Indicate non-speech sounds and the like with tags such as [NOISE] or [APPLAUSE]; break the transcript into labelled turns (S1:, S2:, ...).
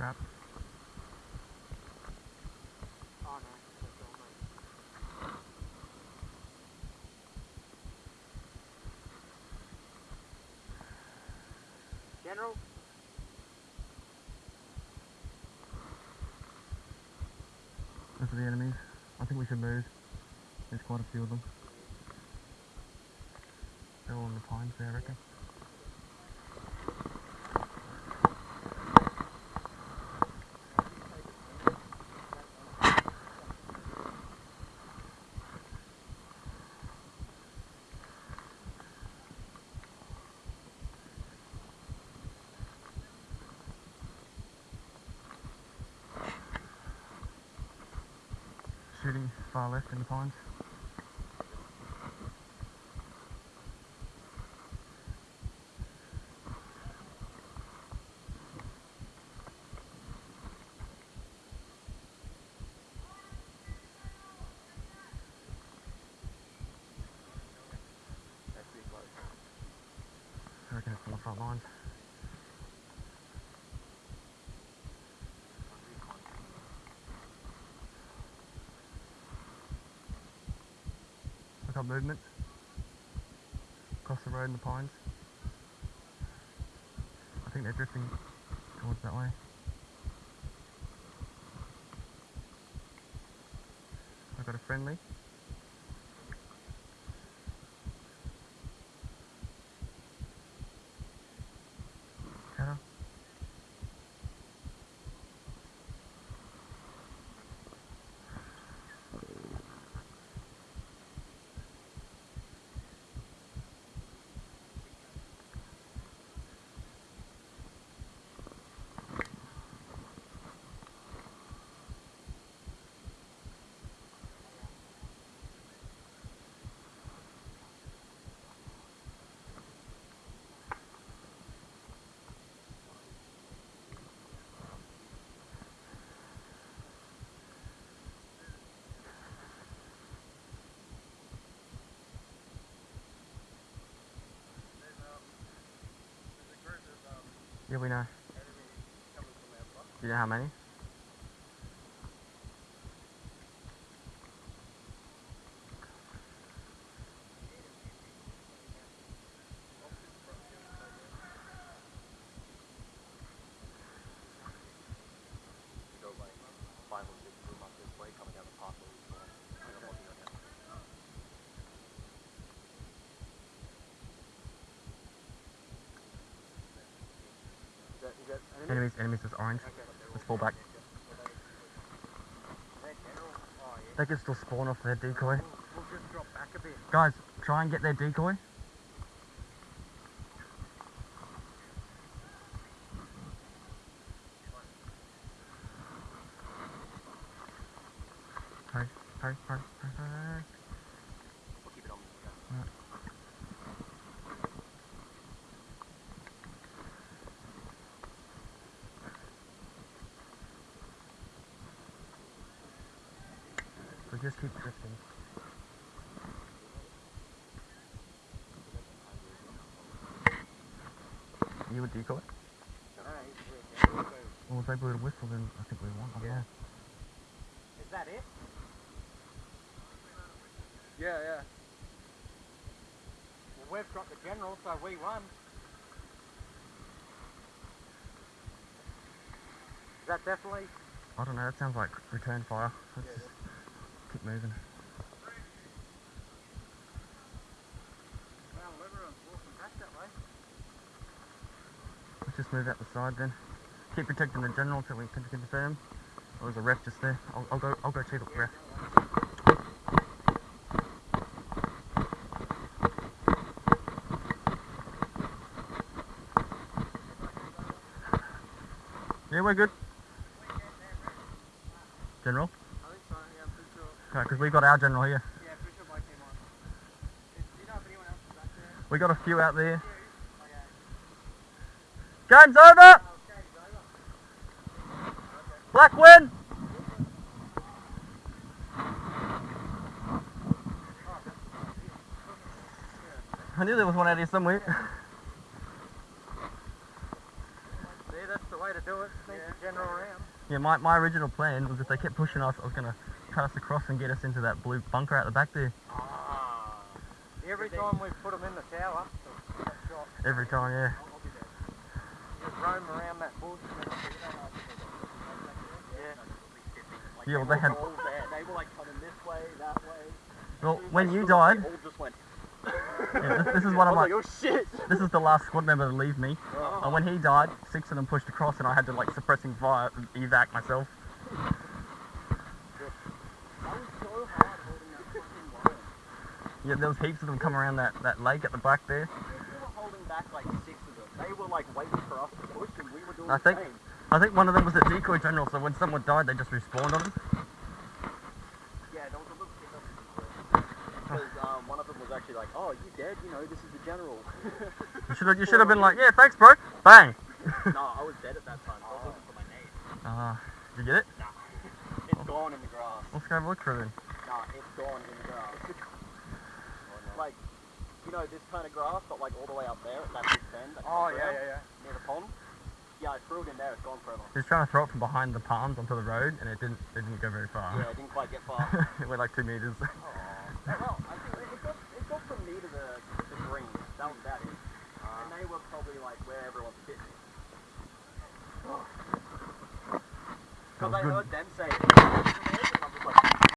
S1: trap.
S2: Oh no, that's all mate. General,
S1: Those are the enemies. I think we should move. There's quite a few of them. They're all in the pines there, I reckon. Shooting far left in the pines.
S2: that's pretty close.
S1: I reckon it's on the front lines. Movement. Across the road in the pines. I think they're drifting towards that way. I've got a friendly. Yeah, we know. Do you know how many?
S2: go like five or six room up this way, coming down the path where we spawned. Like I'm walking on it. Is that, is that enemy?
S1: Enemies, enemies is orange. Let's fall back. They can still spawn off their decoy. Guys, try and get their decoy. Hurry, hurry, hurry, hurry, hurry.
S2: We'll keep it on.
S1: Yeah. So just keep drifting. You would decoy? Well, if they blew the whistle, then I think we won.
S2: Yeah. Is that it? Yeah, yeah. Well, we've got the general, so we won. Is that definitely?
S1: I don't know. That sounds like return fire. Let's
S2: Yeah,
S1: just keep moving.
S2: Well, everyone's walking back that way.
S1: Let's just move out the side then. Keep protecting the general until we can confirm. Oh, there's a ref just there. I'll, I'll go. I'll go check the ref. Yeah, we're good. General?
S2: I think so, yeah, I'm pretty sure.
S1: Okay, because we've got our general here.
S2: Yeah, pretty sure my team won. Do you know if anyone else is back there?
S1: We got a few out there.
S2: Okay.
S1: Game's over!
S2: Oh, over.
S1: Black win! I knew there was one out here somewhere. [LAUGHS]
S2: See, that's the way to do it. The general
S1: Yeah, my, my original plan was if they kept pushing us, I was gonna cut us across and get us into that blue bunker out the back there.
S3: Ah.
S2: Every time we put them in the tower, shot,
S1: Every time, yeah.
S2: just roam around that bush.
S3: Like,
S1: Yeah, well,
S3: they
S1: they had-
S3: were all there. They were like coming this way, that way.
S1: Well,
S3: As soon as
S1: when you died,
S3: they all just went. [LAUGHS]
S1: Yeah, this- this is what
S3: I
S1: I'm
S3: was
S1: like-
S3: oh shit.
S1: this is the last squad member to leave me.
S3: Oh.
S1: And when he died, six of them pushed across and I had to like suppressing fire evac myself.
S3: That was so hard holding that fucking line.
S1: Yeah, there was heaps of them come around that, that lake at the back there.
S3: We were holding back like six of them. They were like waiting for us to push, and we were doing
S1: I
S3: the
S1: think-
S3: same.
S1: I think one of them was a decoy general, so when someone died, they just respawned on them.
S3: Yeah, there was a little kid because um, one of them was actually like, "Oh, you dead? You know, this is the general."
S1: You should have you should have [LAUGHS] been like, yeah, thanks, bro. Bang. [LAUGHS]
S3: no, I was dead at that time. I was looking for my name.
S1: Uh, did you get it? [LAUGHS] Nah.
S3: It's gone in the grass.
S1: Let's go have a look for it then.
S3: Nah, it's gone in the grass. Like, you know, this kind of grass, but like all the way up there at that big bend. That
S2: Oh yeah, yeah, yeah.
S3: Near the pond. Yeah, I threw it in there. It's gone forever.
S1: He was trying to throw it from behind the palms onto the road, and it didn't it didn't go very far.
S3: Yeah, it didn't quite get far. [LAUGHS]
S1: it went like two meters.
S3: Oh, well,